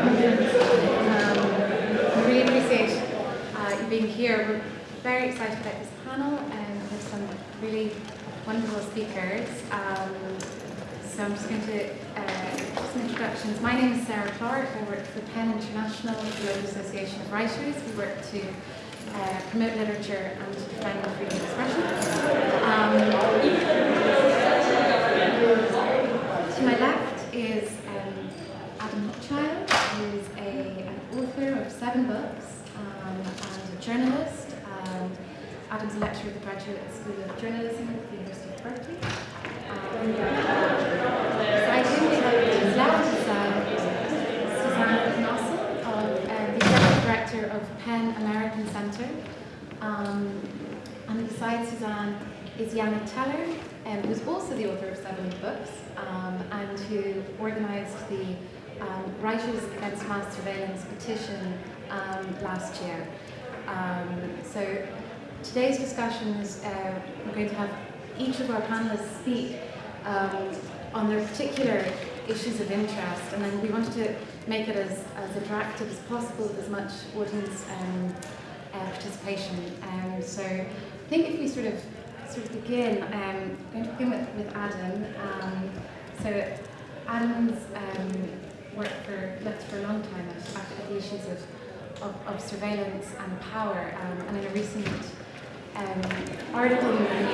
Um, really appreciate uh, you being here. We're very excited about this panel and we have some really wonderful speakers. Um, so I'm just going to uh, some introductions. My name is Sarah Clark. I work for PEN International, the Global Association of Writers. We work to uh, promote literature and defend freedom of expression. Um, to my left is um, Adam Hochschild, who is a, an author of seven books um, and a journalist. Um, Adam's a lecturer at the Graduate School of Journalism at the University of Berkeley. Um, beside him, we have his left is uh, Suzanne Nossel, uh, the Executive Director of PEN American Center. Um, and beside Suzanne is Janne Teller, um, who's also the author of seven books um, and who organised the um, Writers Against Mass Surveillance petition um, last year. Um, so today's discussion is uh, we're going to have each of our panelists speak um, on their particular issues of interest and then we wanted to make it as, as attractive as possible with as much audience um, uh, participation. Um, so I think if we sort of sort of begin, um, I'm going to begin with, with Adam. Um, so Adam's um, worked for for a long time at, at the issues of, of, of surveillance and power, um, and in a recent um, article in in,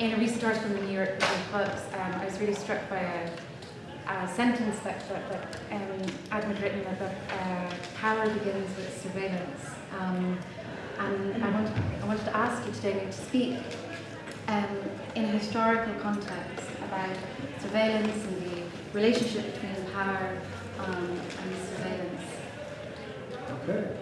um, a recent article in the New York Post, um, I was really struck by a uh, sentence that, that, that um, Adam had written that uh, power begins with surveillance. Um, and I wanted, I wanted to ask you today to speak um, in a historical context about surveillance and relationship between power um, and surveillance. Okay.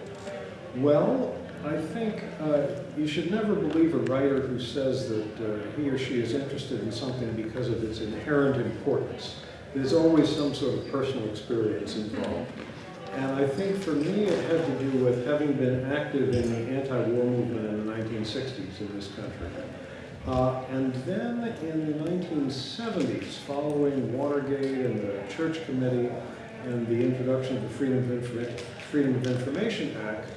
Well, I think uh, you should never believe a writer who says that uh, he or she is interested in something because of its inherent importance there's always some sort of personal experience involved. And I think for me it had to do with having been active in the anti-war movement in the 1960s in this country. Uh, and then in the 1970s, following Watergate and the Church Committee and the introduction of the Freedom of, Informa Freedom of Information Act,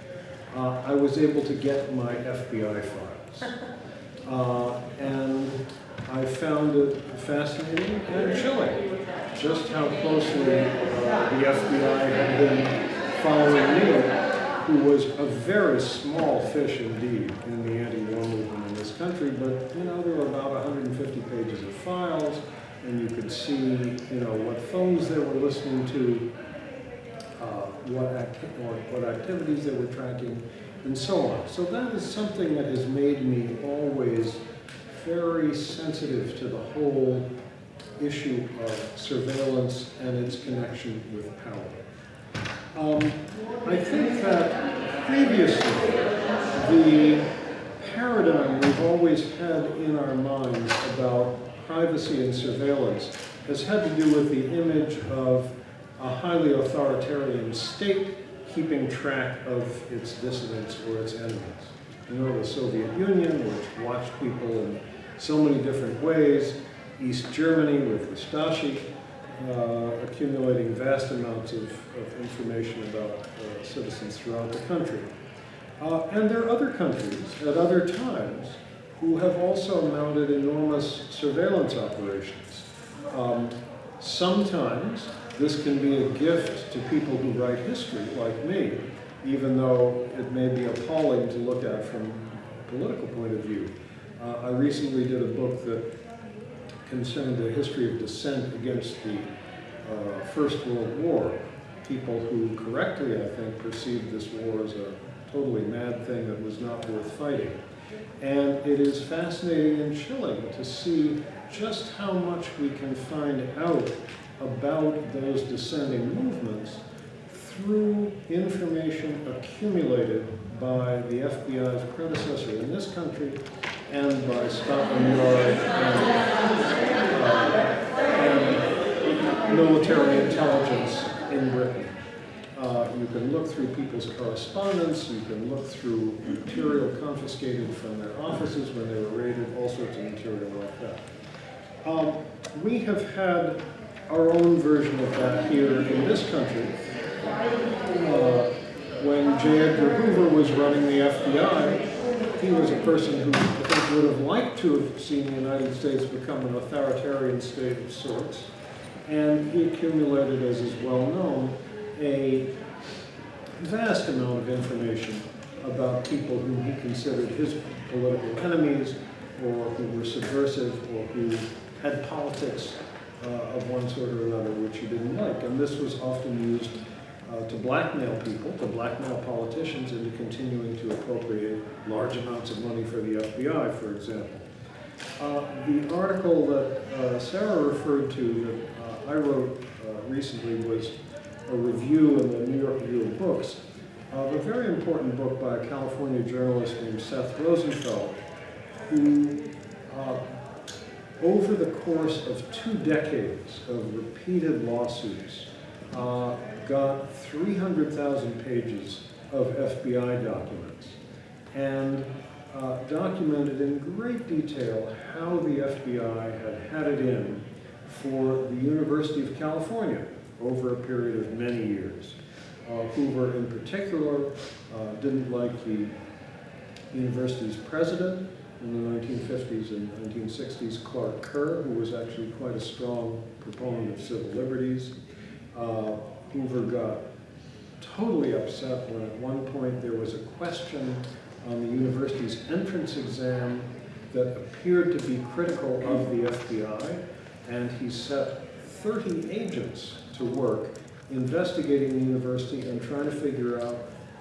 uh, I was able to get my FBI files. Uh, and I found it fascinating and chilling just how closely uh, the FBI had been following me, who was a very small fish indeed in the anti-war movement in this country, but you know, there were about 150 pages of files, and you could see, you know, what phones they were listening to, uh, what, act or what activities they were tracking, and so on. So that is something that has made me always very sensitive to the whole issue of surveillance and its connection with power. Um, I think that previously the paradigm we've always had in our minds about privacy and surveillance has had to do with the image of a highly authoritarian state keeping track of its dissidents or its enemies. You know, the Soviet Union, which watched people in so many different ways, East Germany with Stasi, uh, accumulating vast amounts of, of information about uh, citizens throughout the country. Uh, and there are other countries at other times who have also mounted enormous surveillance operations. Um, sometimes this can be a gift to people who write history, like me, even though it may be appalling to look at from a political point of view. Uh, I recently did a book that concerned the history of dissent against the uh, First World War. People who correctly, I think, perceived this war as a totally mad thing that was not worth fighting. And it is fascinating and chilling to see just how much we can find out about those descending movements through information accumulated by the FBI's predecessor in this country and by Scotland Yard and, uh, and military intelligence in Britain. Uh, you can look through people's correspondence, you can look through material confiscated from their offices when they were raided, all sorts of material like that. Um, we have had our own version of that here in this country. Uh, when J. Edgar Hoover was running the FBI, he was a person who I think would have liked to have seen the United States become an authoritarian state of sorts. And he accumulated, as is well known, a vast amount of information about people whom he considered his political enemies, or who were subversive, or who had politics uh, of one sort or another which he didn't like. And this was often used uh, to blackmail people, to blackmail politicians into continuing to appropriate large amounts of money for the FBI, for example. Uh, the article that uh, Sarah referred to that uh, I wrote uh, recently was a review in the New York Review of Books of a very important book by a California journalist named Seth Rosenfeld, who uh, over the course of two decades of repeated lawsuits, uh, got 300,000 pages of FBI documents and uh, documented in great detail how the FBI had had it in for the University of California over a period of many years. Uh, Hoover, in particular, uh, didn't like the university's president in the 1950s and 1960s, Clark Kerr, who was actually quite a strong proponent of civil liberties. Uh, Hoover got totally upset when at one point there was a question on the university's entrance exam that appeared to be critical of the FBI, and he set 30 agents to work investigating the university and trying to figure out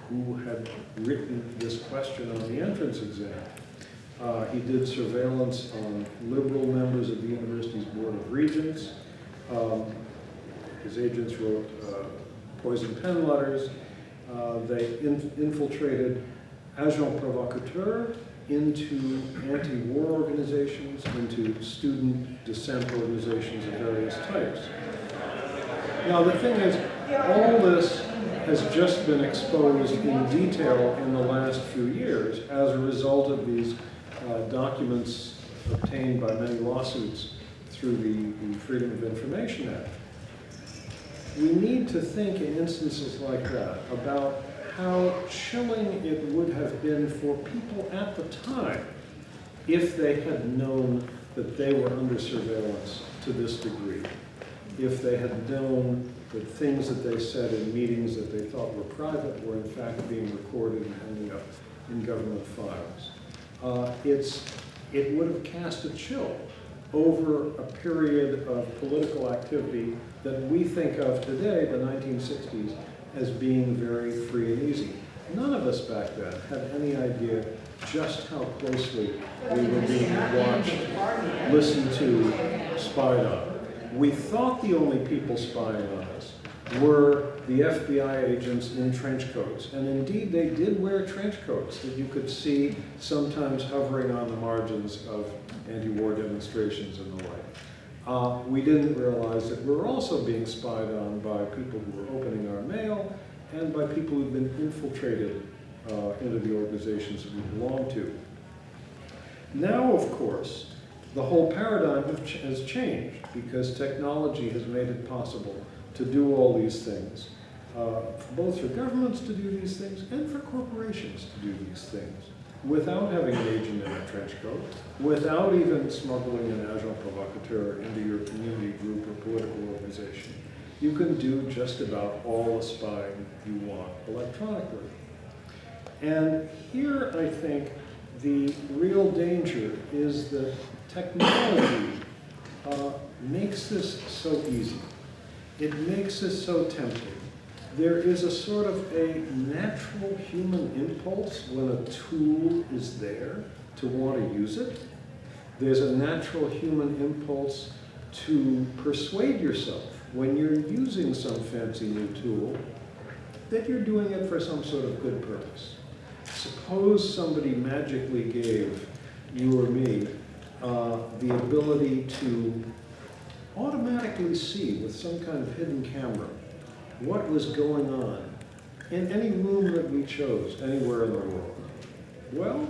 who had written this question on the entrance exam. Uh, he did surveillance on liberal members of the university's Board of Regents. Um, his agents wrote uh, poison pen letters. Uh, they in infiltrated agents provocateurs into anti-war organizations, into student dissent organizations of various types. Now the thing is, all this has just been exposed in detail in the last few years as a result of these uh, documents obtained by many lawsuits through the, the Freedom of Information Act. We need to think in instances like that about how chilling it would have been for people at the time if they had known that they were under surveillance to this degree, if they had known that things that they said in meetings that they thought were private were in fact being recorded and ending up in government files. Uh, it's, it would have cast a chill over a period of political activity that we think of today, the 1960s, as being very free and easy. None of us back then had any idea just how closely we were being watched, listened to, spied on. We thought the only people spying on us were the FBI agents in trench coats. And indeed, they did wear trench coats that you could see sometimes hovering on the margins of anti-war demonstrations and the like. Uh, we didn't realize that we were also being spied on by people who were opening our mail and by people who'd been infiltrated uh, into the organizations that we belong to. Now, of course, the whole paradigm has changed because technology has made it possible to do all these things, uh, both for governments to do these things and for corporations to do these things without having an agent in a trench coat, without even smuggling an agent provocateur into your community group or political organization. You can do just about all the spying you want electronically. And here, I think, the real danger is that technology uh, makes this so easy. It makes this so tempting there is a sort of a natural human impulse when a tool is there to want to use it. There's a natural human impulse to persuade yourself when you're using some fancy new tool that you're doing it for some sort of good purpose. Suppose somebody magically gave you or me uh, the ability to automatically see with some kind of hidden camera what was going on in any room that we chose, anywhere in the world. Well,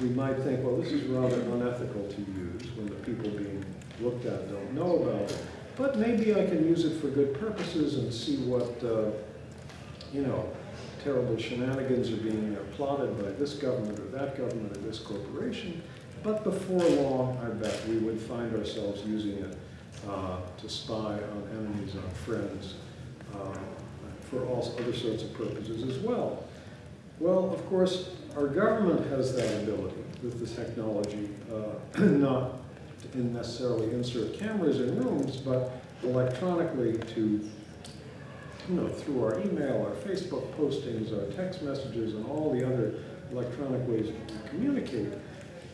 we might think, well, this is rather unethical to use when the people being looked at don't know about it. But maybe I can use it for good purposes and see what, uh, you know, terrible shenanigans are being plotted by this government or that government or this corporation. But before long, I bet we would find ourselves using it uh, to spy on enemies, on friends, uh, for all other sorts of purposes as well. Well, of course, our government has that ability with the technology, uh, not to necessarily insert cameras in rooms, but electronically to, you know, through our email, our Facebook postings, our text messages, and all the other electronic ways we communicate,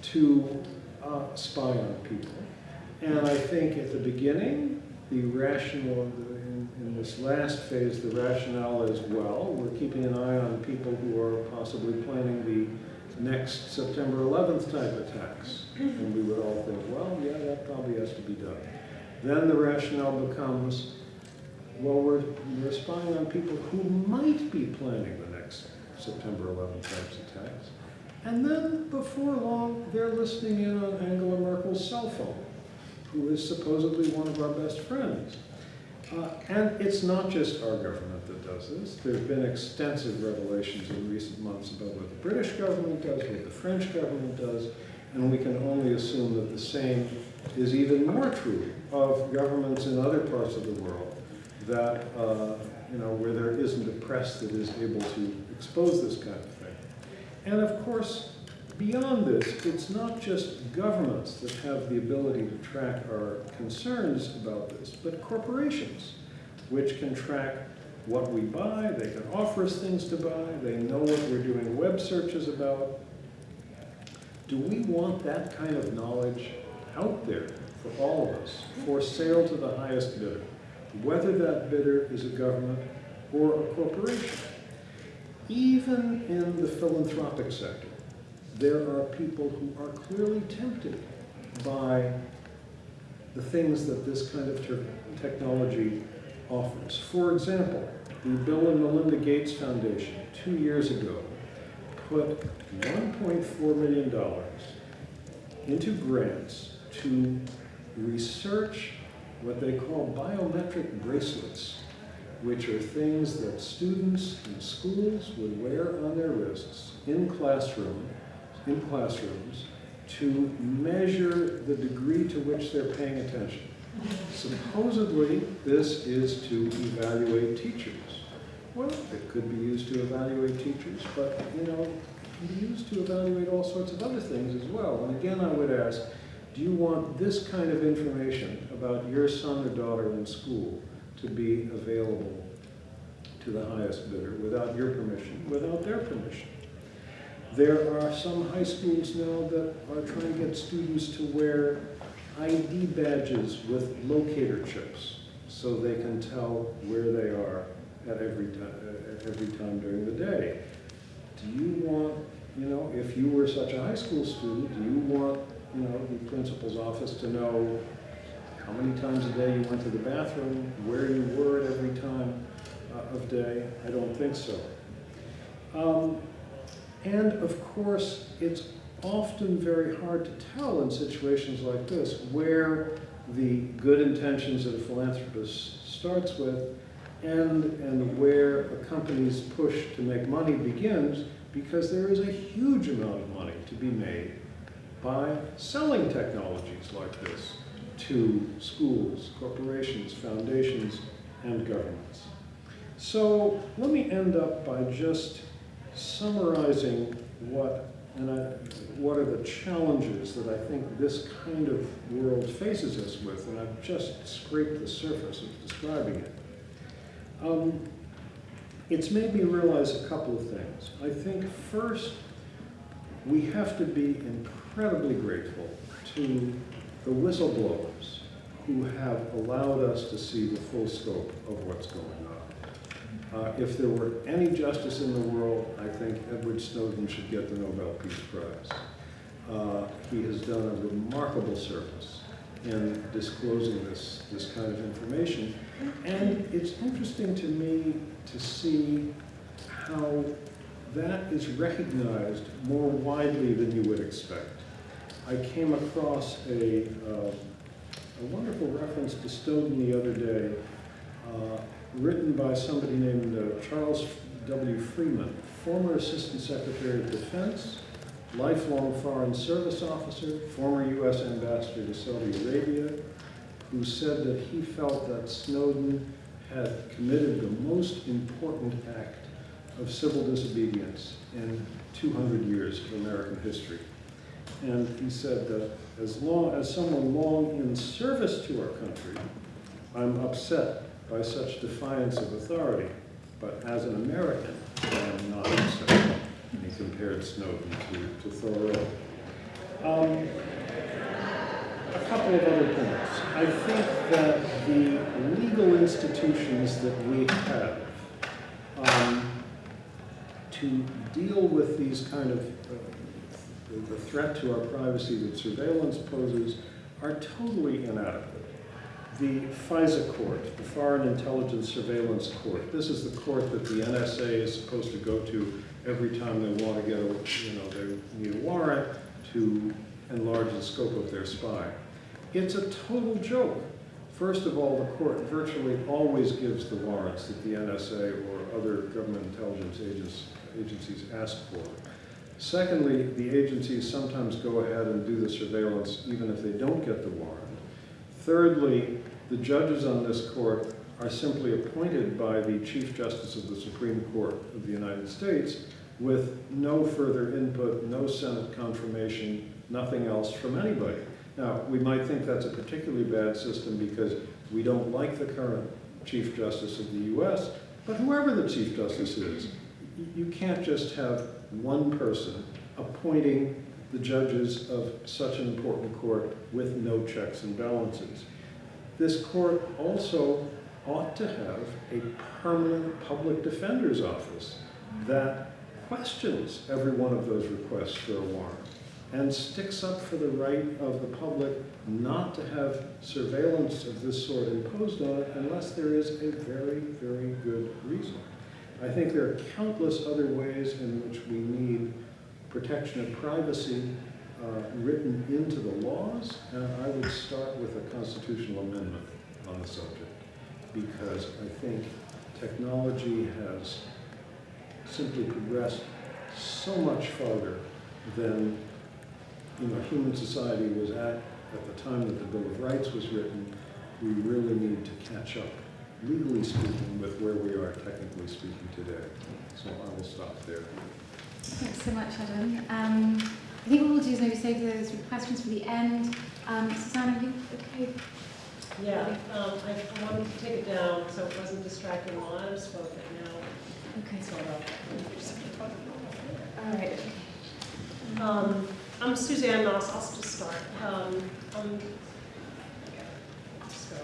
to uh, spy on people. And I think at the beginning, the rational, in, in this last phase, the rationale is, well, we're keeping an eye on people who are possibly planning the next September 11th type attacks. And we would all think, well, yeah, that probably has to be done. Then the rationale becomes, well, we're, we're spying on people who might be planning the next September 11th types attacks. And then, before long, they're listening in on Angela Merkel's cell phone, who is supposedly one of our best friends. Uh, and it's not just our government that does this. There have been extensive revelations in recent months about what the British government does, what the French government does, and we can only assume that the same is even more true of governments in other parts of the world that, uh, you know, where there isn't a press that is able to expose this kind of. And of course, beyond this, it's not just governments that have the ability to track our concerns about this, but corporations, which can track what we buy, they can offer us things to buy, they know what we're doing web searches about. Do we want that kind of knowledge out there for all of us, for sale to the highest bidder, whether that bidder is a government or a corporation? Even in the philanthropic sector, there are people who are clearly tempted by the things that this kind of technology offers. For example, the Bill and Melinda Gates Foundation, two years ago, put $1.4 million into grants to research what they call biometric bracelets, which are things that students in schools would wear on their wrists in classroom, in classrooms to measure the degree to which they're paying attention. Supposedly, this is to evaluate teachers. Well, it could be used to evaluate teachers, but, you know, it can be used to evaluate all sorts of other things as well. And again, I would ask, do you want this kind of information about your son or daughter in school to be available to the highest bidder without your permission, without their permission? There are some high schools now that are trying to get students to wear ID badges with locator chips so they can tell where they are at every time, at every time during the day. Do you want, you know, if you were such a high school student, do you want, you know, the principal's office to know how many times a day you went to the bathroom, where you were at every time uh, of day? I don't think so. Um, and of course, it's often very hard to tell in situations like this where the good intentions of a philanthropist starts with and, and where a company's push to make money begins because there is a huge amount of money to be made by selling technologies like this to schools, corporations, foundations, and governments. So let me end up by just summarizing what and I, what are the challenges that I think this kind of world faces us with, and I've just scraped the surface of describing it. Um, it's made me realize a couple of things. I think first, we have to be incredibly grateful to the whistleblowers who have allowed us to see the full scope of what's going on. Uh, if there were any justice in the world, I think Edward Snowden should get the Nobel Peace Prize. Uh, he has done a remarkable service in disclosing this, this kind of information. And it's interesting to me to see how that is recognized more widely than you would expect. I came across a, uh, a wonderful reference to Snowden the other day, uh, written by somebody named uh, Charles W. Freeman, former Assistant Secretary of Defense, lifelong Foreign Service officer, former U.S. Ambassador to Saudi Arabia, who said that he felt that Snowden had committed the most important act of civil disobedience in 200 years of American history. And he said that as long as someone long in service to our country, I'm upset by such defiance of authority, but as an American, I am not upset. And he compared Snowden to, to Thoreau. Um, a couple of other points. I think that the legal institutions that we have um, to deal with these kind of, uh, the threat to our privacy that surveillance poses are totally inadequate. The FISA court, the Foreign Intelligence Surveillance Court, this is the court that the NSA is supposed to go to every time they want to get a, you know, they need a warrant to enlarge the scope of their spy. It's a total joke. First of all, the court virtually always gives the warrants that the NSA or other government intelligence agencies ask for. Secondly, the agencies sometimes go ahead and do the surveillance even if they don't get the warrant. Thirdly, the judges on this court are simply appointed by the Chief Justice of the Supreme Court of the United States with no further input, no Senate confirmation, nothing else from anybody. Now, we might think that's a particularly bad system because we don't like the current Chief Justice of the U.S., but whoever the Chief Justice is, you can't just have one person appointing the judges of such an important court with no checks and balances. This court also ought to have a permanent public defender's office that questions every one of those requests for a warrant and sticks up for the right of the public not to have surveillance of this sort imposed on it unless there is a very, very good reason. I think there are countless other ways in which we need protection of privacy uh, written into the laws, and I would start with a constitutional amendment on the subject because I think technology has simply progressed so much farther than you know, human society was at at the time that the Bill of Rights was written. We really need to catch up, legally speaking, with where we are technically speaking today. So I will stop there. Thanks so much, Adam. Um, I think what we'll do is maybe save those questions for the end. Um, Susanna, are you okay? Yeah, um, I I wanted to take it down so it wasn't distracting while I was but now Okay. it's all up. All right. Um, I'm Suzanne Nossel, I'll just start. Um, I'm, let's go.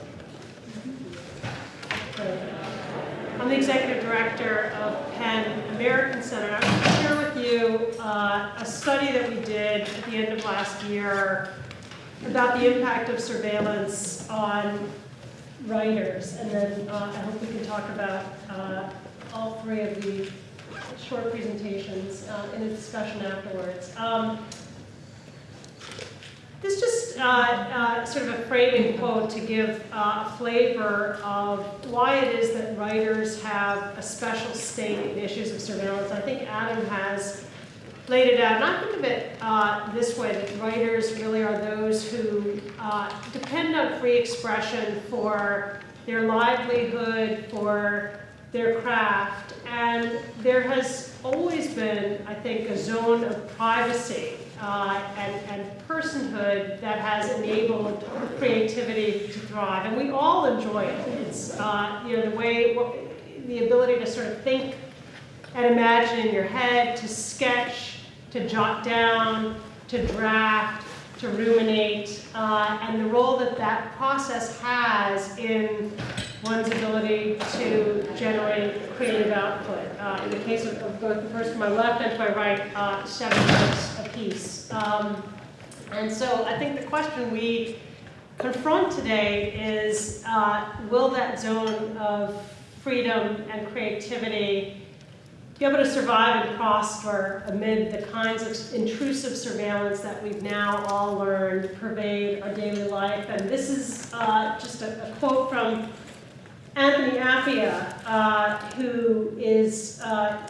I'm the executive director of PEN American Center. I'm going to share with you uh, a study that we did at the end of last year about the impact of surveillance on writers. And then uh, I hope we can talk about uh, all three of the short presentations uh, in a discussion afterwards. Um, this just uh, uh, sort of a framing quote to give uh, a flavor of why it is that writers have a special stake in issues of surveillance. I think Adam has laid it out, and I think of it uh, this way, that writers really are those who uh, depend on free expression for their livelihood, for their craft, and there has always been, I think, a zone of privacy uh, and, and personhood that has enabled creativity to thrive. And we all enjoy it. It's, uh, you know, the way, the ability to sort of think and imagine in your head, to sketch, to jot down, to draft, to ruminate, uh, and the role that that process has in one's ability to generate creative output. Uh, in the case of, of, both the person to my left and to my right, uh, seven books apiece. Um, and so I think the question we confront today is, uh, will that zone of freedom and creativity be able to survive and prosper amid the kinds of intrusive surveillance that we've now all learned pervade our daily life. And this is uh, just a, a quote from Anthony Appiah, uh, who is uh,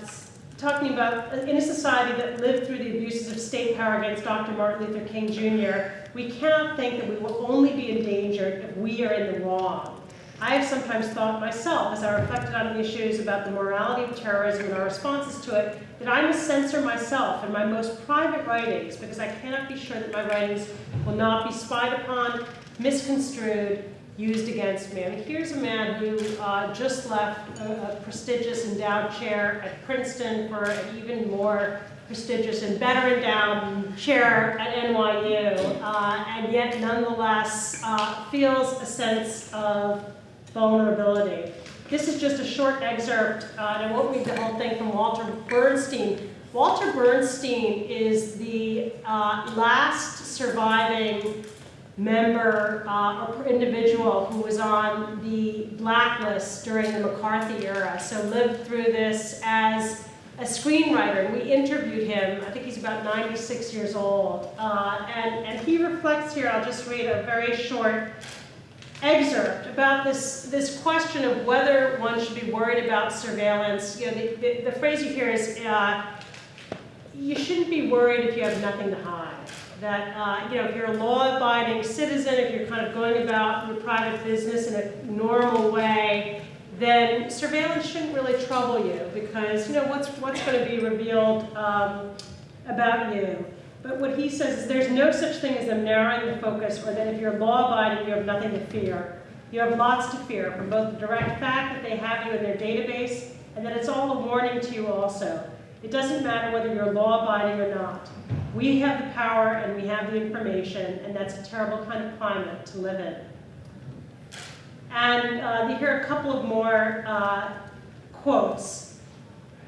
talking about in a society that lived through the abuses of state power against Dr. Martin Luther King Jr., we cannot think that we will only be endangered if we are in the wrong. I have sometimes thought myself, as I reflected on the issues about the morality of terrorism and our responses to it, that I must censor myself in my most private writings because I cannot be sure that my writings will not be spied upon, misconstrued, used against me. I here's a man who uh, just left a, a prestigious endowed chair at Princeton for an even more prestigious and better endowed chair at NYU, uh, and yet nonetheless uh, feels a sense of vulnerability. This is just a short excerpt, uh, and I won't read the whole thing from Walter Bernstein. Walter Bernstein is the uh, last surviving member uh, or individual who was on the blacklist during the McCarthy era, so lived through this as a screenwriter, and we interviewed him. I think he's about 96 years old, uh, and, and he reflects here, I'll just read a very short excerpt about this, this question of whether one should be worried about surveillance. You know, the, the, the phrase you hear is, uh, you shouldn't be worried if you have nothing to hide. That, uh, you know, if you're a law-abiding citizen, if you're kind of going about your private business in a normal way, then surveillance shouldn't really trouble you because, you know, what's, what's going to be revealed um, about you. But what he says is there's no such thing as a narrowing the focus or that if you're law-abiding, you have nothing to fear. You have lots to fear from both the direct fact that they have you in their database and that it's all a warning to you also. It doesn't matter whether you're law-abiding or not. We have the power and we have the information, and that's a terrible kind of climate to live in. And uh, you hear a couple of more uh, quotes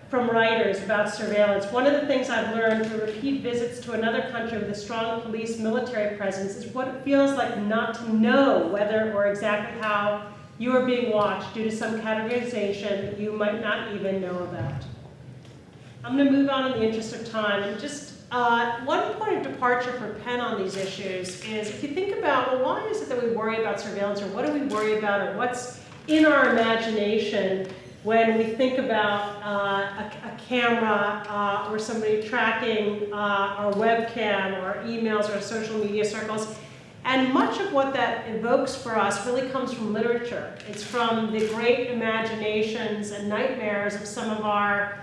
from writers about surveillance. One of the things I've learned through repeat visits to another country with a strong police military presence is what it feels like not to know whether or exactly how you are being watched due to some categorization you might not even know about. I'm going to move on in the interest of time and just uh, one point of departure for PEN on these issues is if you think about, well, why is it that we worry about surveillance or what do we worry about or what's in our imagination when we think about uh, a, a, camera uh, or somebody tracking uh, our webcam or emails or social media circles. And much of what that evokes for us really comes from literature. It's from the great imaginations and nightmares of some of our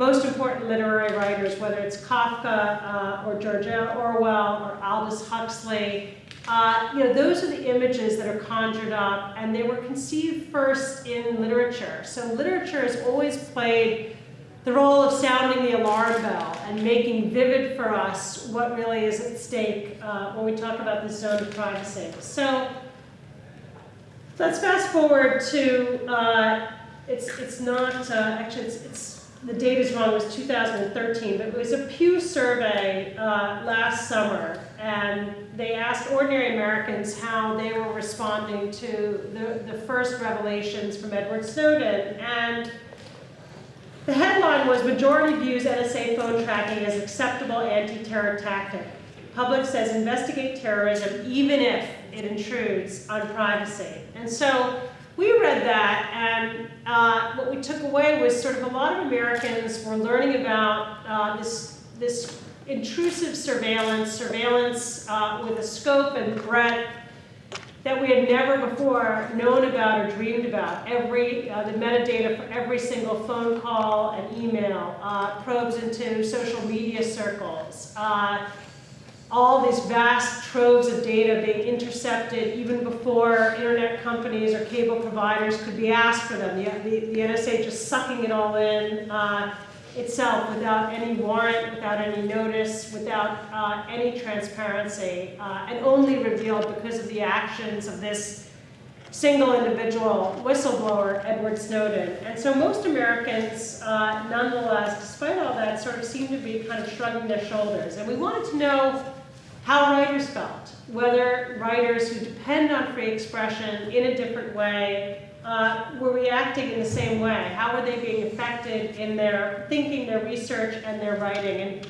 most important literary writers, whether it's Kafka uh, or George Orwell or Aldous Huxley, uh, you know, those are the images that are conjured up, and they were conceived first in literature. So literature has always played the role of sounding the alarm bell and making vivid for us what really is at stake uh, when we talk about the zone of privacy. So let's fast forward to, uh, it's, it's not, uh, actually it's, it's the date is wrong, it was 2013, but it was a Pew survey uh, last summer, and they asked ordinary Americans how they were responding to the, the first revelations from Edward Snowden. And the headline was, majority views NSA phone tracking as acceptable anti-terror tactic. Public says investigate terrorism even if it intrudes on privacy. And so we read that, and uh, what we took away was sort of a lot of Americans were learning about uh, this, this intrusive surveillance, surveillance uh, with a scope and breadth that we had never before known about or dreamed about. Every, uh, the metadata for every single phone call and email, uh, probes into social media circles, uh, all these vast troves of data being intercepted even before internet companies or cable providers could be asked for them. The, the, the NSA just sucking it all in uh, itself without any warrant, without any notice, without uh, any transparency, uh, and only revealed because of the actions of this single individual whistleblower, Edward Snowden. And so most Americans, uh, nonetheless, despite all that, sort of seem to be kind of shrugging their shoulders. And we wanted to know how writers felt, whether writers who depend on free expression in a different way uh, were reacting in the same way? How were they being affected in their thinking, their research, and their writing? And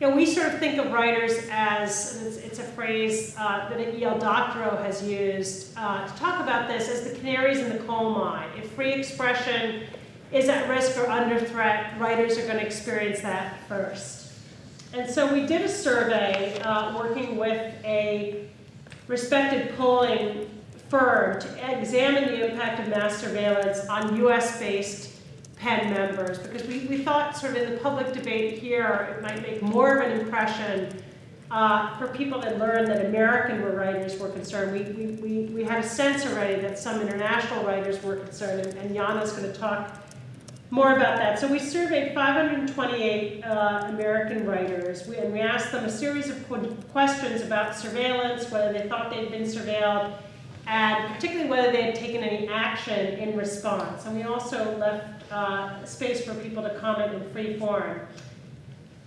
you know, we sort of think of writers as, it's, it's a phrase uh, that E.L. Doctorow has used uh, to talk about this, as the canaries in the coal mine. If free expression is at risk or under threat, writers are going to experience that first. And so we did a survey uh, working with a respected polling firm to examine the impact of mass surveillance on US-based PEN members because we, we thought sort of in the public debate here it might make more of an impression uh, for people that learned that American writers were concerned. We, we, we, we had a sense already that some international writers were concerned and, and Janne's going to talk more about that. So we surveyed 528 uh, American writers we, and we asked them a series of questions about surveillance, whether they thought they'd been surveilled, and particularly whether they had taken any action in response. And we also left uh, space for people to comment in free form.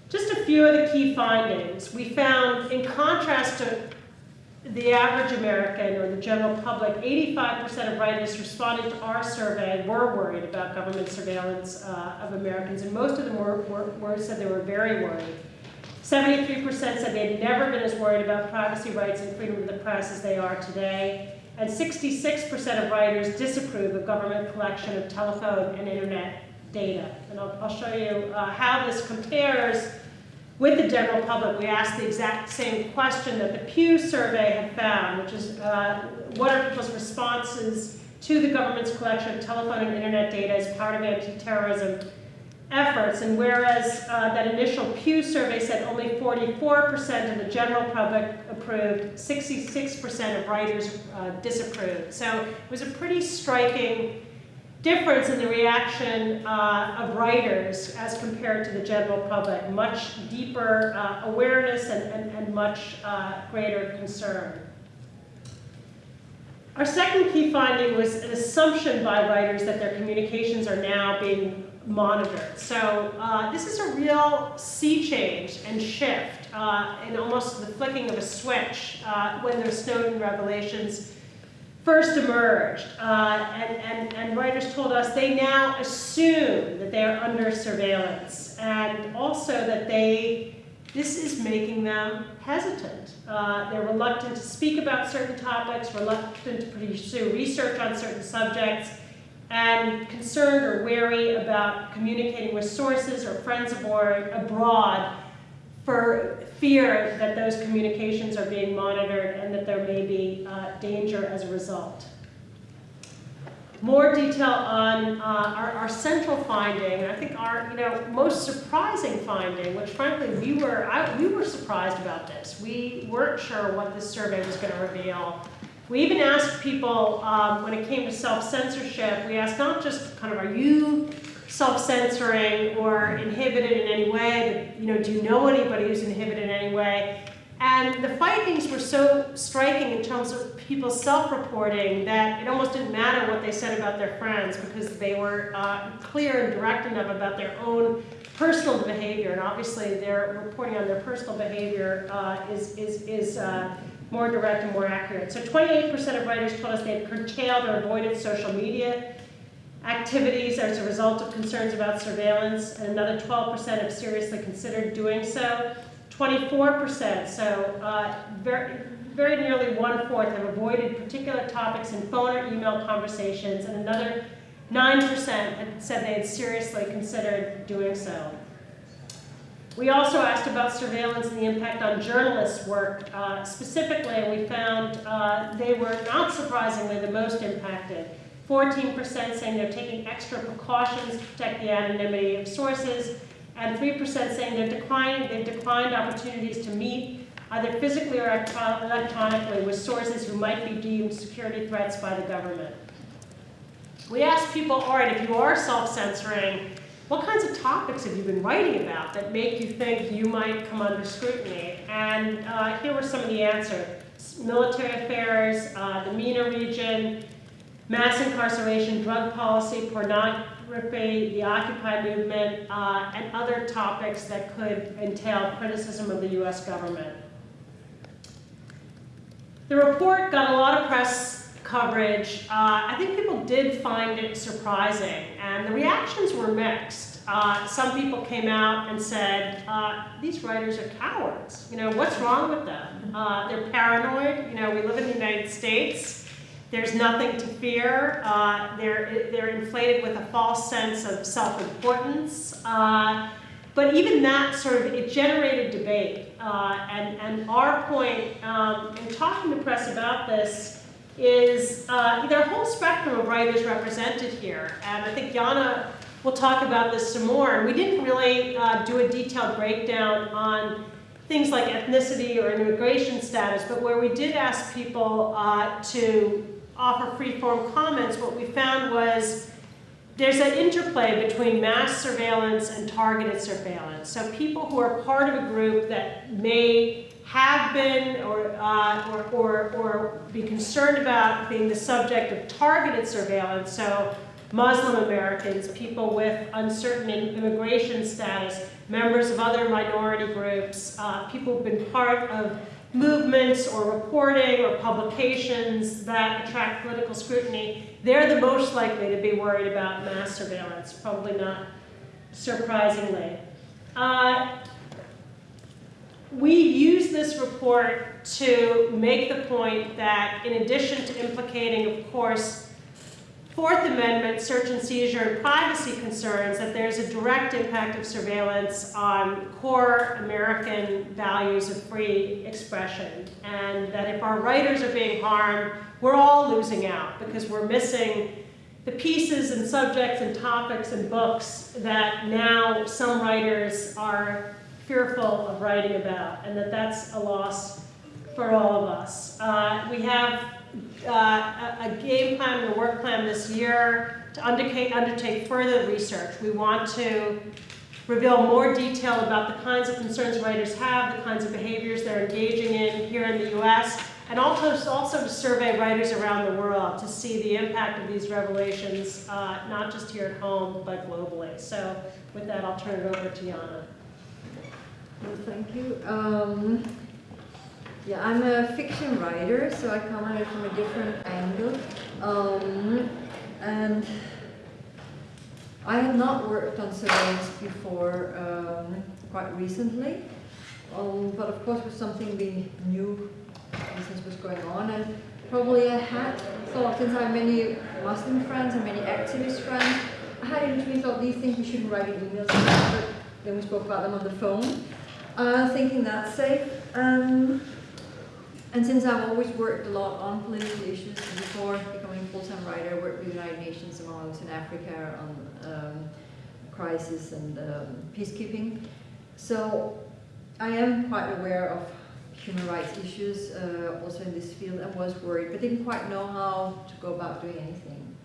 Just a few of the key findings. We found, in contrast to the average American or the general public, 85% of writers responding to our survey were worried about government surveillance uh, of Americans, and most of them were, were, were, said they were very worried. 73% said they had never been as worried about privacy rights and freedom of the press as they are today and 66% of writers disapprove of government collection of telephone and internet data. And I'll, I'll show you uh, how this compares with the general public. We asked the exact same question that the Pew survey had found, which is uh, what are people's responses to the government's collection of telephone and internet data as part of anti-terrorism efforts. And whereas uh, that initial Pew survey said only 44% of the general public approved, 66% of writers uh, disapproved. So it was a pretty striking difference in the reaction uh, of writers as compared to the general public. Much deeper uh, awareness and, and, and much uh, greater concern. Our second key finding was an assumption by writers that their communications are now being monitored. So uh, this is a real sea change and shift uh, in almost the flicking of a switch uh, when the Snowden revelations first emerged. Uh, and, and, and writers told us they now assume that they are under surveillance and also that they this is making them hesitant. Uh, they're reluctant to speak about certain topics, reluctant to pursue research on certain subjects, and concerned or wary about communicating with sources or friends abroad for fear that those communications are being monitored and that there may be uh, danger as a result. More detail on uh, our, our, central finding, and I think our you know most surprising finding, which frankly we were I, we were surprised about this. We weren't sure what this survey was going to reveal. We even asked people, um, when it came to self-censorship, we asked not just kind of, are you self-censoring or inhibited in any way, you know, do you know anybody who's inhibited in any way? And the findings were so striking in terms of people self-reporting that it almost didn't matter what they said about their friends because they were uh, clear and direct enough about their own personal behavior. And obviously, their reporting on their personal behavior uh, is, is, is uh, more direct and more accurate. So 28% of writers told us they had curtailed or avoided social media activities as a result of concerns about surveillance, and another 12% have seriously considered doing so. 24%, so uh, very, very nearly one-fourth have avoided particular topics in phone or email conversations, and another 9% had said they had seriously considered doing so. We also asked about surveillance and the impact on journalists' work. Uh, specifically, and we found uh, they were, not surprisingly, the most impacted. 14% saying they're taking extra precautions to protect the anonymity of sources, and 3% saying they're declining, they've declined opportunities to meet, either physically or electronically, with sources who might be deemed security threats by the government. We asked people, all right, if you are self-censoring, what kinds of topics have you been writing about that make you think you might come under scrutiny? And uh, here were some of the answers. Military affairs, uh, the MENA region, mass incarceration, drug policy, pornography, the Occupy movement, uh, and other topics that could entail criticism of the US government. The report got a lot of press coverage, uh, I think people did find it surprising, and the reactions were mixed. Uh, some people came out and said, uh, these writers are cowards. You know, what's wrong with them? Uh, they're paranoid. You know, we live in the United States. There's nothing to fear. Uh, they're, they're inflated with a false sense of self-importance. Uh, but even that sort of, it generated debate. Uh, and, and our point um, in talking to press about this is uh, there a whole spectrum of writers represented here. And I think Janne will talk about this some more. And we didn't really uh, do a detailed breakdown on things like ethnicity or immigration status, but where we did ask people uh, to offer free-form comments, what we found was there's an interplay between mass surveillance and targeted surveillance. So people who are part of a group that may have been or, uh, or, or, or be concerned about being the subject of targeted surveillance, so Muslim Americans, people with uncertain immigration status, members of other minority groups, uh, people who've been part of movements or reporting or publications that attract political scrutiny, they're the most likely to be worried about mass surveillance, probably not surprisingly. Uh, we use this report to make the point that in addition to implicating, of course, Fourth Amendment search and seizure and privacy concerns that there's a direct impact of surveillance on core American values of free expression. And that if our writers are being harmed, we're all losing out because we're missing the pieces and subjects and topics and books that now some writers are fearful of writing about and that that's a loss for all of us. Uh, we have uh, a, game plan and a work plan this year to undertake, undertake further research. We want to reveal more detail about the kinds of concerns writers have, the kinds of behaviors they're engaging in here in the US, and also, also to survey writers around the world to see the impact of these revelations, uh, not just here at home, but globally. So with that, I'll turn it over to Janne. Well, thank you. Um, yeah, I'm a fiction writer, so I come at it from a different angle. Um, and I have not worked on surveillance before, um, quite recently. Um, but of course, was something we knew since was going on, and probably I had thought, since I have many Muslim friends and many activist friends, I had initially thought these things we shouldn't write in emails, but then we spoke about them on the phone, uh, thinking that's safe. Um, and since I've always worked a lot on political issues before becoming a full-time writer, I worked with the United Nations among others in Africa on um, crisis and um, peacekeeping. So I am quite aware of human rights issues uh, also in this field and was worried, but didn't quite know how to go about doing anything.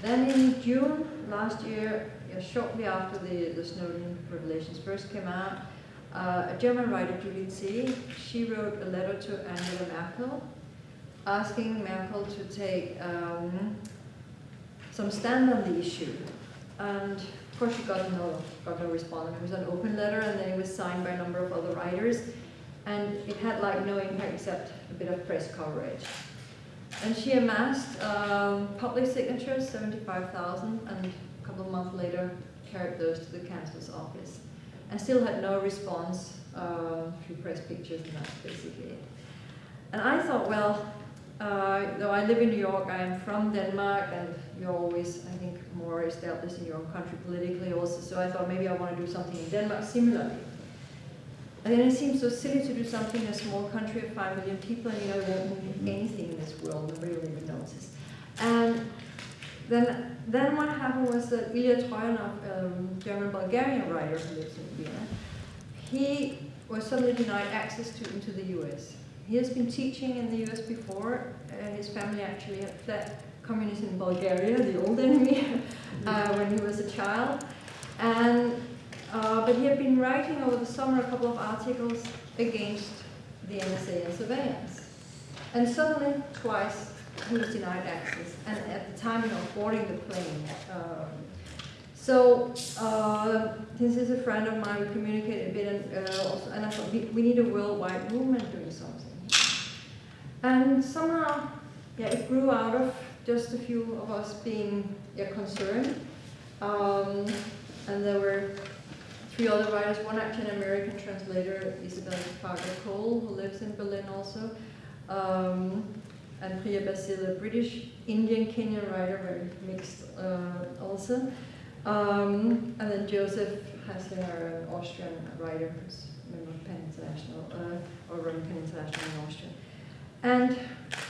Then in June last year, shortly after the, the Snowden revelations first came out, uh, a German writer, Juli Zeh, she wrote a letter to Angela Merkel asking Merkel to take um, some stand on the issue. And of course she got no, got no response. It was an open letter and then it was signed by a number of other writers. And it had like no impact except a bit of press coverage. And she amassed um, public signatures, 75,000, and a couple of months later carried those to the Chancellor's office and still had no response uh, through press pictures and that's basically it. And I thought, well, uh, though I live in New York, I am from Denmark and you're always, I think, more established in your own country politically also, so I thought maybe I want to do something in Denmark similarly. And then it seems so silly to do something in a small country of 5 million people and you know, won't be anything in this world, nobody will even notice. And then, then what happened was that Ilya Troyanov, um, German-Bulgarian writer who lives in Vienna, he was suddenly denied access to into the U.S. He has been teaching in the U.S. before. Uh, his family actually had fled communism in Bulgaria, the old enemy, uh, when he was a child. And uh, but he had been writing over the summer a couple of articles against the NSA and surveillance. And suddenly, twice, was denied access, and at the time of boarding the plane. Um, so, uh, this is a friend of mine, we communicated a bit, and, uh, also, and I thought we, we need a worldwide movement doing something. And somehow, yeah, it grew out of just a few of us being yeah, concerned. Um, and there were three other writers, one actually an American translator, Isabel Fargo Cole, who lives in Berlin also, um, and Priya Basil, a British Indian Kenyan writer, very mixed uh, also. Um, and then Joseph Haslinger, an Austrian writer who's a member of PEN International, uh, or running PEN International in Austria. And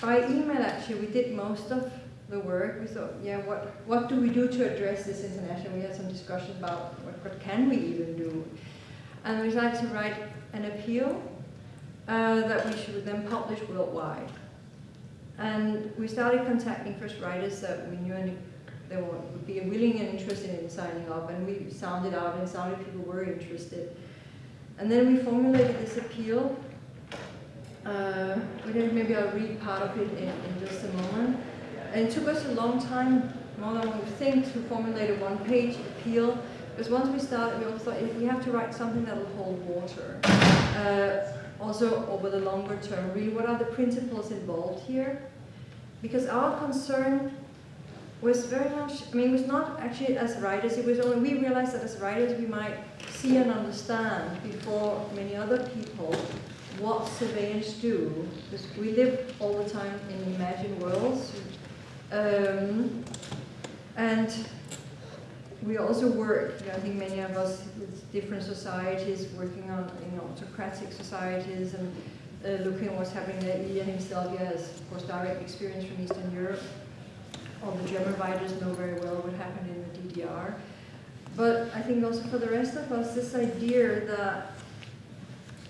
by email, actually, we did most of the work. We thought, yeah, what, what do we do to address this internationally? We had some discussion about what, what can we even do. And we decided to write an appeal uh, that we should then publish worldwide. And we started contacting first writers that we knew any, they would be willing and interested in signing up, and we sounded out and sounded people were interested. And then we formulated this appeal. Uh, maybe I'll read part of it in, in just a moment. And it took us a long time, more than we think, to formulate a one-page appeal. Because once we started, we also thought if we have to write something that will hold water. Uh, also, over the longer term, really, what are the principles involved here? Because our concern was very much, I mean, it was not actually as writers, it was only, we realized that as writers we might see and understand before many other people what surveillance do, because we live all the time in imagined worlds, um, and we also work, you know, I think many of us with different societies, working on know, autocratic societies and uh, what's happening there. Ilya himself has, of course, direct experience from Eastern Europe. All the German writers know very well what happened in the DDR. But I think also for the rest of us, this idea that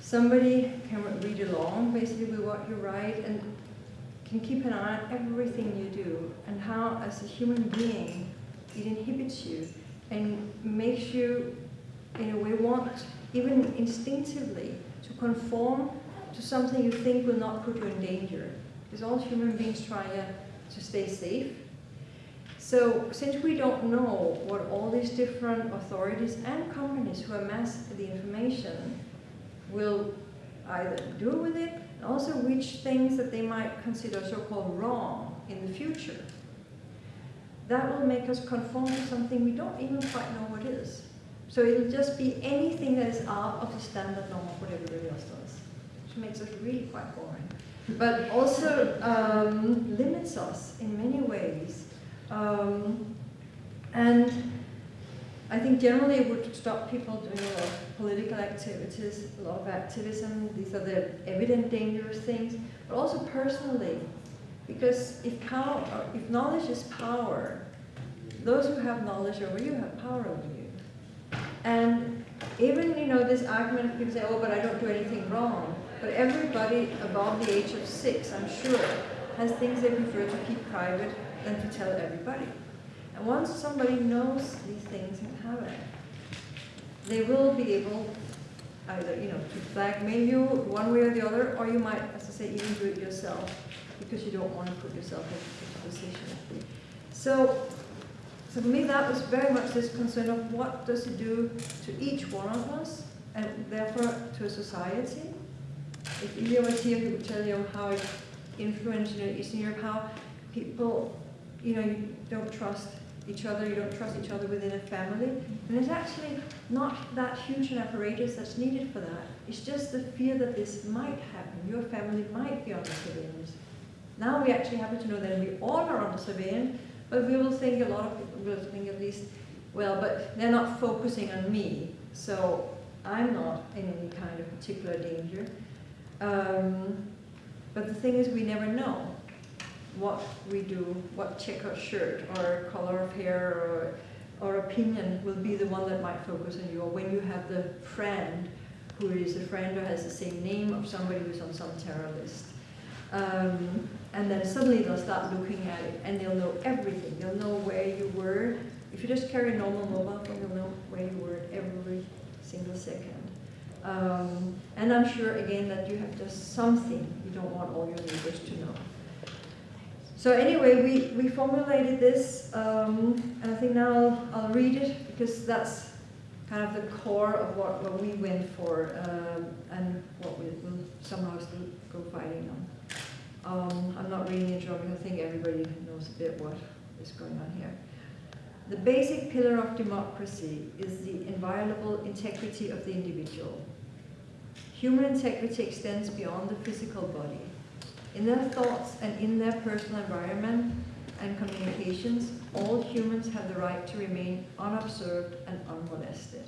somebody can read along basically with what you write and can keep an eye on everything you do and how, as a human being, it inhibits you and makes you, in a way, want, even instinctively, to conform to something you think will not put you in danger. Because all human beings try to stay safe. So since we don't know what all these different authorities and companies who amass the information will either do with it, also which things that they might consider so-called wrong in the future, that will make us conform to something we don't even quite know what is. So it'll just be anything that is out of the standard norm of what everybody else does, which makes us really quite boring. But also um, limits us in many ways. Um, and I think generally it would stop people doing a lot of political activities, a lot of activism. These are the evident dangerous things, but also personally. Because if, power, if knowledge is power, those who have knowledge over you have power over you. And even, you know, this argument, people say, oh, but I don't do anything wrong. But everybody above the age of six, I'm sure, has things they prefer to keep private than to tell everybody. And once somebody knows these things and have it, they will be able either, you know, to blackmail you one way or the other, or you might, as I say, even do it yourself because you don't want to put yourself in a position. So, so for me, that was very much this concern of what does it do to each one of us, and therefore to a society. If Ilya was here, he would tell you how it influenced you know, Eastern Europe, how people, you know, you don't trust each other, you don't trust each other within a family. And it's actually not that huge an apparatus that's needed for that. It's just the fear that this might happen. Your family might be under surveillance. Now we actually happen to know that we all are under surveillance, but we will think, a lot of people will think at least, well, but they're not focusing on me, so I'm not in any kind of particular danger. Um, but the thing is, we never know what we do, what check checkered shirt or color of hair or, or opinion will be the one that might focus on you. Or when you have the friend who is a friend or has the same name of somebody who's on some terror list. Um, and then suddenly they'll start looking at it and they'll know everything. They'll know where you were. If you just carry a normal mobile phone, you'll know where you were every single second. Um, and I'm sure, again, that you have just something you don't want all your neighbors to know. So anyway, we, we formulated this, um, and I think now I'll, read it because that's kind of the core of what, what we went for um, and what we will somehow still go fighting on. Um, I'm not reading it I think everybody knows a bit what is going on here. The basic pillar of democracy is the inviolable integrity of the individual. Human integrity extends beyond the physical body. In their thoughts and in their personal environment and communications, all humans have the right to remain unobserved and unmolested.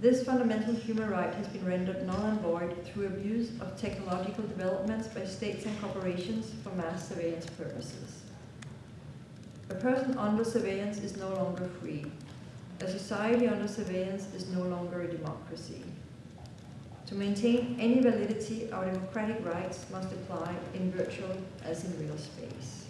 This fundamental human right has been rendered null and void through abuse of technological developments by states and corporations for mass surveillance purposes. A person under surveillance is no longer free. A society under surveillance is no longer a democracy. To maintain any validity, our democratic rights must apply in virtual as in real space.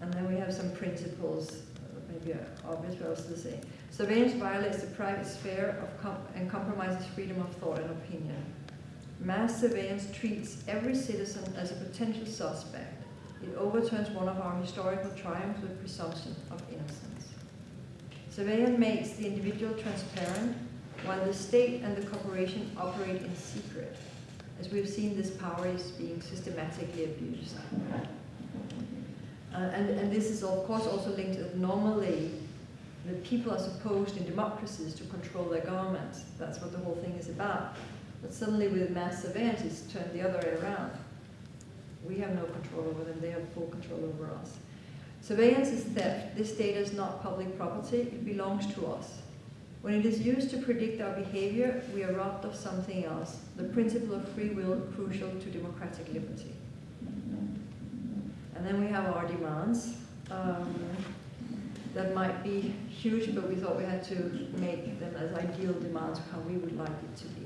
And then we have some principles, uh, maybe obvious, but also to say. Surveillance violates the private sphere com and compromises freedom of thought and opinion. Mass surveillance treats every citizen as a potential suspect. It overturns one of our historical triumphs with presumption of innocence. Surveillance makes the individual transparent, while the state and the corporation operate in secret. As we've seen, this power is being systematically abused. Uh, and, and this is of course also linked to that normally the people are supposed in democracies to control their governments. That's what the whole thing is about. But suddenly with mass surveillance, it's turned the other way around. We have no control over them, they have full control over us. Surveillance is theft. This data is not public property, it belongs to us. When it is used to predict our behavior, we are robbed of something else, the principle of free will crucial to democratic liberty. And then we have our demands. Um, that might be huge, but we thought we had to make them as ideal demands of how we would like it to be.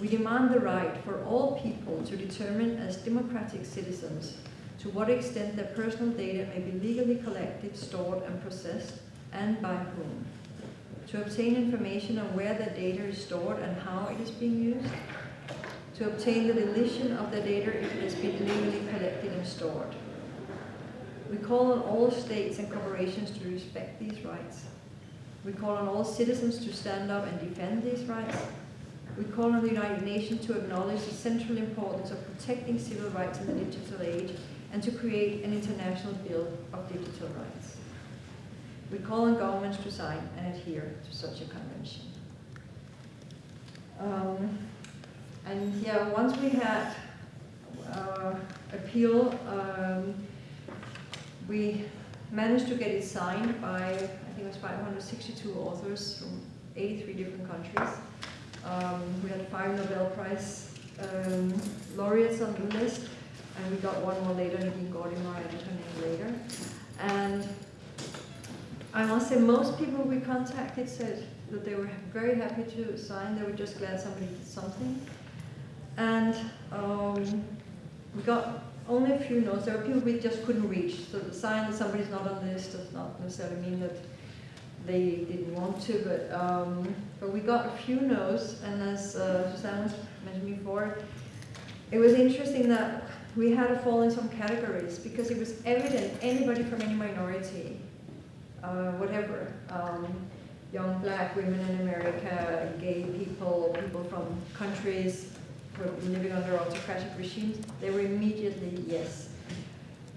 We demand the right for all people to determine as democratic citizens to what extent their personal data may be legally collected, stored and processed, and by whom. To obtain information on where their data is stored and how it is being used. To obtain the deletion of their data if it has been illegally collected and stored. We call on all states and corporations to respect these rights. We call on all citizens to stand up and defend these rights. We call on the United Nations to acknowledge the central importance of protecting civil rights in the digital age and to create an international bill of digital rights. We call on governments to sign and adhere to such a convention. Um, and yeah, once we had uh, appeal, um, we managed to get it signed by, I think it was 562 authors from 83 different countries. Um, we had five Nobel Prize um, laureates on the list, and we got one more later, Nadine Gordimer, I her name later. And I must say, most people we contacted said that they were very happy to sign, they were just glad somebody did something. And um, we got only a few notes. There were people we just couldn't reach. So the sign that somebody's not on the list does not necessarily mean that they didn't want to, but um, but we got a few no's, and as uh, mentioned before, it was interesting that we had to fall in some categories because it was evident anybody from any minority, uh, whatever, um, young black women in America, gay people, people from countries living under autocratic regimes, they were immediately yes.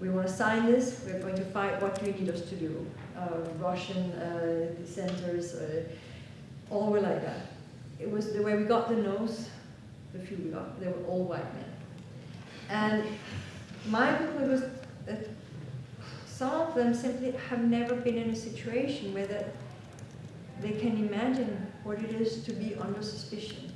We want to sign this, we're going to fight, what do you need us to do? Uh, Russian uh, dissenters, uh, all were like that. It was the way we got the no's, the few we got, they were all white men. And my conclusion was that some of them simply have never been in a situation where they can imagine what it is to be under suspicion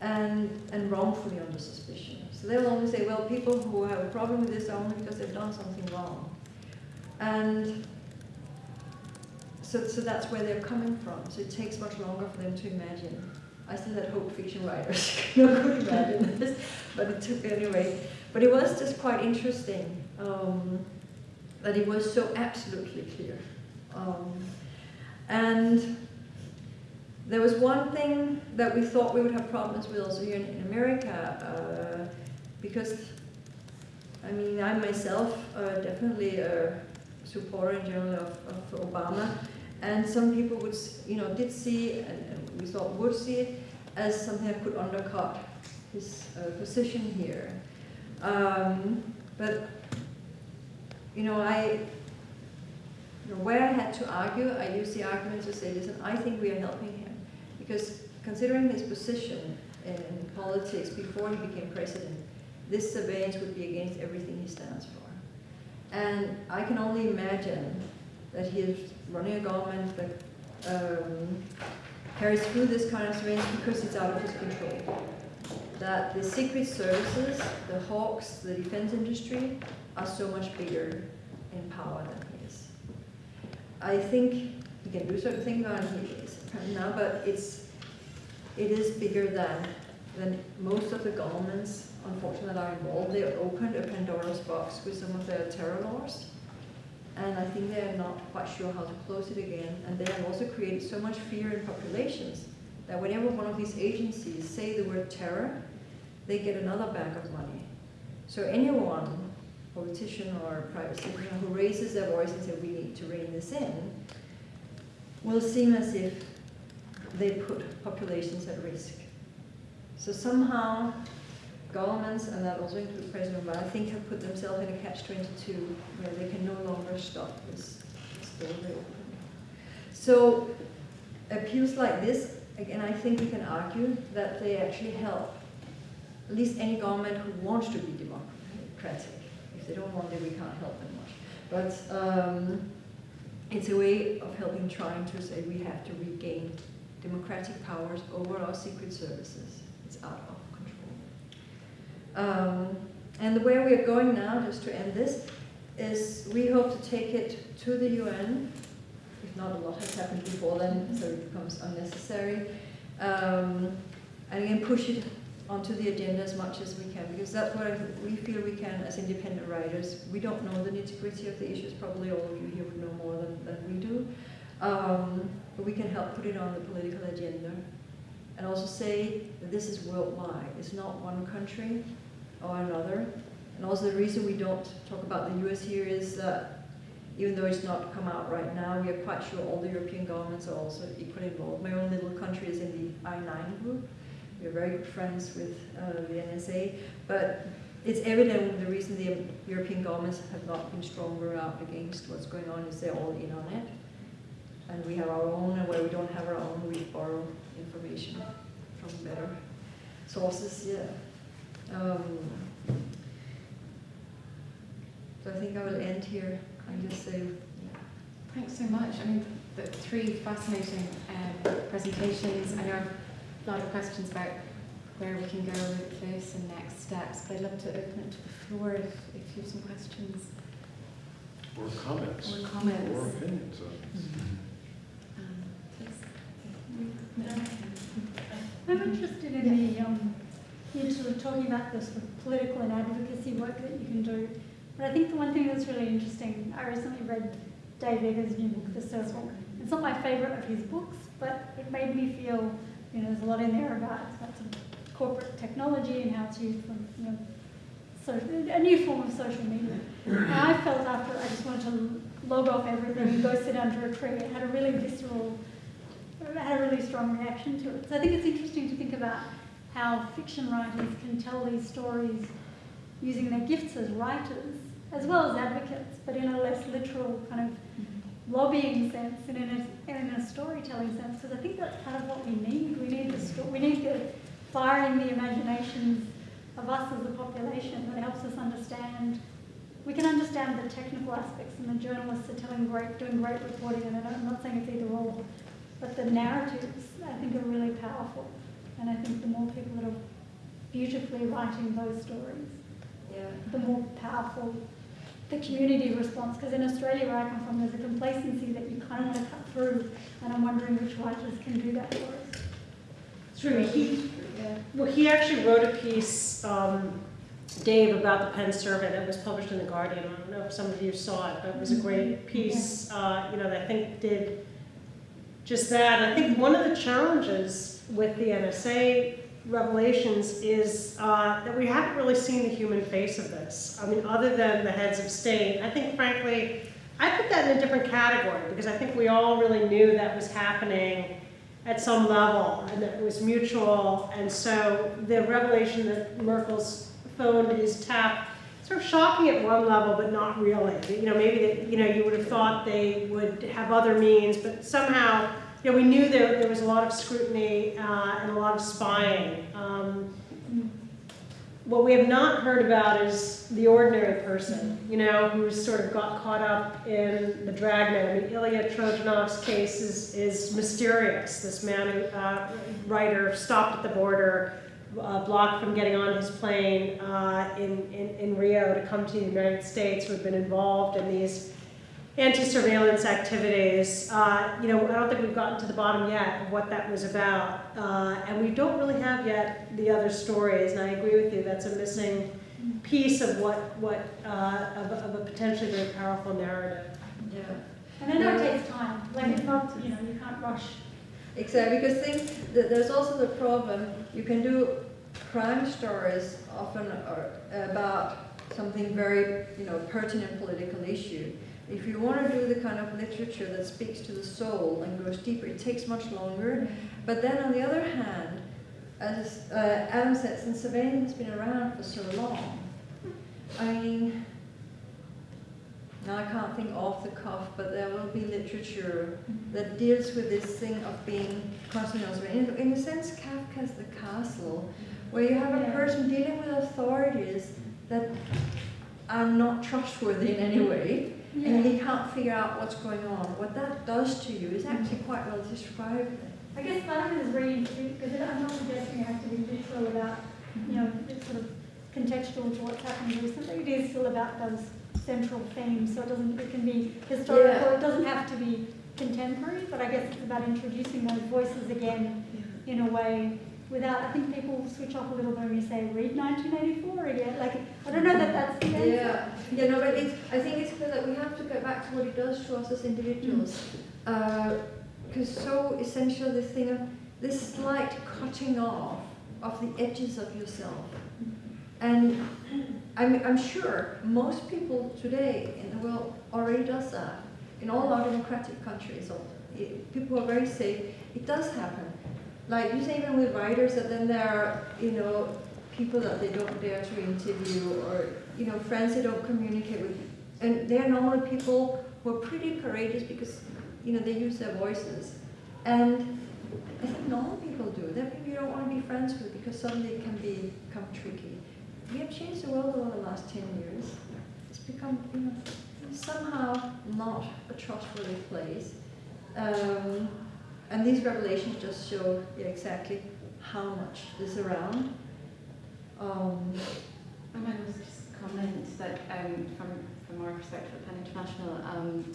and, and wrongfully under suspicion. So they'll only say, well, people who have a problem with this are only because they've done something wrong. And so, so that's where they're coming from. So it takes much longer for them to imagine. I still had hope fiction writers could imagine this, but it took anyway. But it was just quite interesting um, that it was so absolutely clear. Um, and there was one thing that we thought we would have problems with also here in, in America, uh, because, I mean, I myself uh, definitely a supporter in general of, of Obama, and some people would, you know, did see, and, and we thought would see it, as something that could undercut his uh, position here. Um, but, you know, I, you know, where I had to argue, I used the argument to say, listen, I think we are helping him. Because considering his position in, in politics before he became president, this surveillance would be against everything he stands for. And I can only imagine that he is running a government that um, carries through this kind of surveillance because it's out of his control. That the secret services, the hawks, the defense industry are so much bigger in power than he is. I think he can do certain things on and he is now, but it's it is bigger than than most of the governments, unfortunately, involved. They opened a Pandora's box with some of their terror laws, and I think they're not quite sure how to close it again. And they have also created so much fear in populations that whenever one of these agencies say the word terror, they get another bag of money. So anyone, politician or private citizen, who raises their voice and says we need to rein this in, will seem as if they put populations at risk. So somehow governments, and that also includes President Obama, I think have put themselves in a catch-22 where they can no longer stop this, this door they open. So appeals like this, again, I think we can argue that they actually help at least any government who wants to be democratic. If they don't want it, we can't help them much. But um, it's a way of helping trying to say we have to regain democratic powers over our secret services. It's out of. Um, and where we are going now, just to end this, is we hope to take it to the UN. If not, a lot has happened before then, so it becomes unnecessary. Um, and again, push it onto the agenda as much as we can, because that's what I, we feel we can as independent writers. We don't know the nitty-gritty of the issues, probably all of you here would know more than, than we do. Um, but we can help put it on the political agenda. And also say that this is worldwide. It's not one country or another. And also the reason we don't talk about the US here is that even though it's not come out right now, we are quite sure all the European governments are also equally involved. My own little country is in the I-9 group. We're very good friends with uh, the NSA, but it's evident the reason the European governments have not been stronger out against what's going on is they're all in on it. And we have our own, and where we don't have our own, we borrow information from better sources, yeah. Um, so I think I will end here and just say, Thanks so much. I mean, the three fascinating um, presentations. I know I've a lot of questions about where we can go with this and next steps, but I'd love to open it to the floor if, if you have some questions Or comments. or comments. Or opinions on this. Um. I'm interested in the, um, you sort of talking about the sort of political and advocacy work that you can do. But I think the one thing that's really interesting, I recently read Dave Eggers' new book, The Circle. It's not my favourite of his books, but it made me feel, you know, there's a lot in there about, about sort of corporate technology and how it's used for, you know, a new form of social media. And I felt after I just wanted to log off everything and go sit under a tree. It had a really visceral had a really strong reaction to it. So I think it's interesting to think about how fiction writers can tell these stories using their gifts as writers, as well as advocates, but in a less literal kind of lobbying sense and in a, and in a storytelling sense. Because I think that's part of what we need. We need the we need the firing the imaginations of us as a population that helps us understand. We can understand the technical aspects, and the journalists are telling great, doing great reporting, and I'm not saying it's either or. But the narratives, I think, are really powerful. And I think the more people that are beautifully writing those stories, yeah. the more powerful the community response. Because in Australia, where I come from, there's a complacency that you kind of want to cut through. And I'm wondering which writers can do that for us. True, he, Yeah. well, he actually wrote a piece, um, Dave, about the PEN survey that was published in The Guardian. I don't know if some of you saw it, but it was a great piece, uh, you know, that I think did just that. I think one of the challenges with the NSA revelations is uh, that we haven't really seen the human face of this. I mean, other than the heads of state, I think frankly, I put that in a different category because I think we all really knew that was happening at some level, and that it was mutual. And so the revelation that Merkel's phone is tapped, sort of shocking at one level, but not really. You know, maybe that you know you would have thought they would have other means, but somehow, you know, we knew there there was a lot of scrutiny uh, and a lot of spying. Um, what we have not heard about is the ordinary person, you know, who's sort of got caught up in the dragnet. I mean, Ilya Trojanov's case is, is mysterious. This man, who, uh, writer, stopped at the border, uh, blocked from getting on his plane uh, in, in, in Rio to come to the United States, who had been involved in these anti-surveillance activities. Uh, you know, I don't think we've gotten to the bottom yet of what that was about. Uh, and we don't really have yet the other stories. And I agree with you, that's a missing piece of what, what uh, of, a- of a potentially very powerful narrative. Yeah. And I know it takes time, like it's not, you know, you can't rush. Exactly, because think that there's also the problem, you can do crime stories often are about something very, you know, pertinent political issue. If you want to do the kind of literature that speaks to the soul and goes deeper, it takes much longer. But then on the other hand, as uh, Adam said, since surveillance has been around for so long, I mean, now I can't think off the cuff, but there will be literature that deals with this thing of being constantly on. In, in a sense, Kafka's The Castle, where you have a person dealing with authorities that are not trustworthy in any way, and he can't figure out what's going on. What that does to you is actually mm. quite well described. I guess part of it is very interesting because I'm not suggesting you have to be literal about, you know, it's sort of contextual to what's happened recently. It is still about those central themes, so it doesn't, it can be historical, Yeah. it doesn't have to be contemporary, but I guess it's about introducing those voices again in a way without, I think people switch off a little bit when you say read 1984 again. Like, I don't know that that's the answer. Yeah, yeah, no, but it's, I think it's clear that we have to get back to what it does to us as individuals. Mm. Uh, because so essential this thing of this slight cutting off of the edges of yourself. Mm-hmm. And I'm, I'm sure most people today in the world already does that. In all our democratic countries, it, eh, people are very safe. It does happen. Like you say, even with writers, that then there are, you know, people that they don't dare to interview, or you know, friends they don't communicate with, and they're normally people who are pretty courageous because, you know, they use their voices. And I think normal people do. They're people you don't want to be friends with because suddenly it can be, become tricky. We have changed the world over the last 10 years. It's become, you know, somehow not a trustworthy place. Um, and these revelations just show yeah, exactly how much is around. Um, I might just comment that um, from, from our perspective at PEN International, um,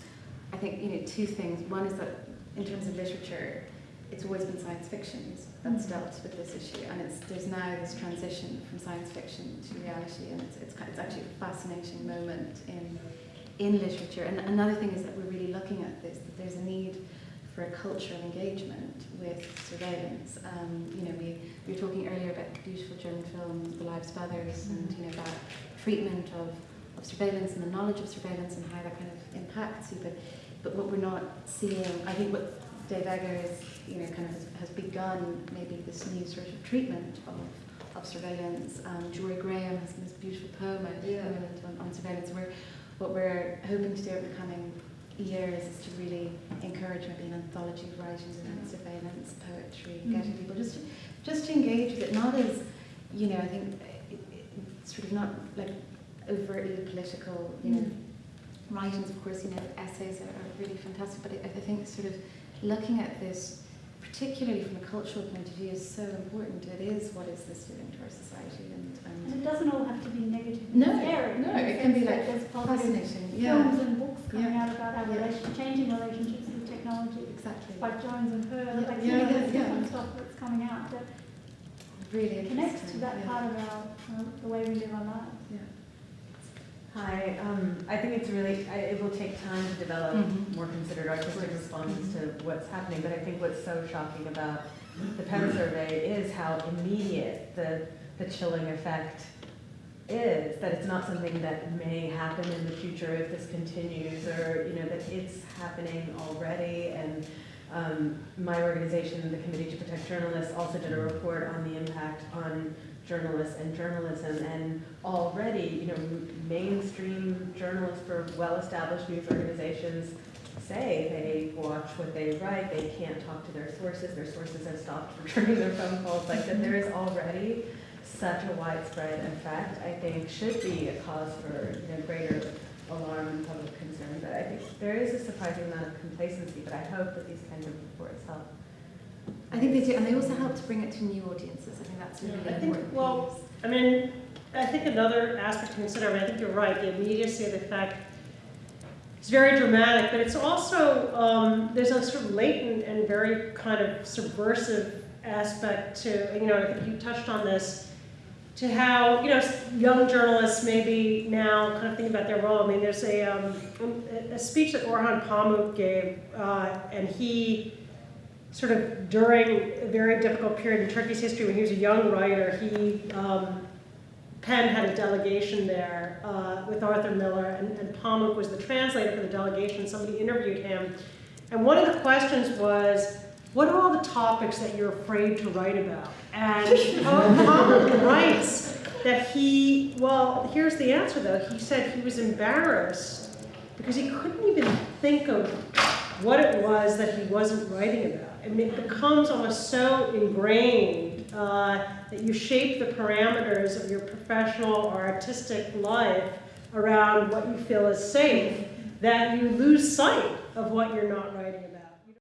I think you know two things. One is that in terms of literature, it's always been science fiction that's dealt with this issue, and it's there's now this transition from science fiction to reality, and it's it's, it's actually a fascinating moment in in literature. And another thing is that we're really looking at this that there's a need for a culture of engagement with surveillance. Um, you know, we, we were talking earlier about the beautiful German film The Lives of Others and you know about treatment of, of surveillance and the knowledge of surveillance and how that kind of impacts you. But but what we're not seeing, I think what Dave Egger is, you know, kind of has, has begun maybe this new sort of treatment of, of surveillance. Um, Jorie Graham has this beautiful poem Yeah. on, on surveillance. We're, what we're hoping to do over the coming years is to really encourage maybe an anthology of writings around surveillance, poetry, Mm. getting people just to, just to engage with it, not as, you know, I think it, it, it's sort of not like overtly political, you know, writings, of course, you know, essays are, are really fantastic, but I, I think sort of looking at this, particularly from a cultural point of view, is so important. It is what is this doing to our society, it doesn't all have to be negative. No, scary. no, it can be like there's positive fascinating. Yeah, films and books coming Yeah. out about our Yeah. relation, changing relationships with technology. exactly. Spike Jonze and her, Yeah, like, yeah, you know, yeah, there's yeah. different stuff that's coming out that Really connects to that yeah. part of our, uh, the way we live our lives. Yeah. Hi, um, I think it's really, I, it will take time to develop Mhm. more considered artistic responses to what's happening, but I think what's so shocking about the PEN survey is how immediate the, the chilling effect is, that it's not something that may happen in the future if this continues, or, you know, that it's happening already, and Um, my organization, the Committee to Protect Journalists, also did a report on the impact on journalists and journalism, and already, you know, mainstream journalists for well-established news organizations say they watch what they write, they can't talk to their sources, their sources have stopped returning their phone calls, like that there is already such a widespread effect, I think should be a cause for, you know, greater alarm and public concern, but I think there is a surprising amount of complacency, but I hope that these kinds of reports help. I think they do, and they also help to bring it to new audiences. I think that's really Yeah, I think- important well, piece. I mean, I think another aspect to consider, I mean, I think you're right, the immediacy of the fact is very dramatic, but it's also, um, there's a sort of latent and very kind of subversive aspect to, you know, I think you touched on this, to how, you know, young journalists maybe now kind of think about their role. I mean, there's a, um, a- speech that Orhan Pamuk gave, uh, and he, sort of during a very difficult period in Turkey's history when he was a young writer, he, um, PEN had a delegation there uh, with Arthur Miller, and, and Pamuk was the translator for the delegation. Somebody interviewed him, and one of the questions was, "What are all the topics that you're afraid to write about?" And writes that he, well, here's the answer though. He said he was embarrassed because he couldn't even think of what it was that he wasn't writing about. I mean, it becomes almost so ingrained uh, that you shape the parameters of your professional or artistic life around what you feel is safe, that you lose sight of what you're not writing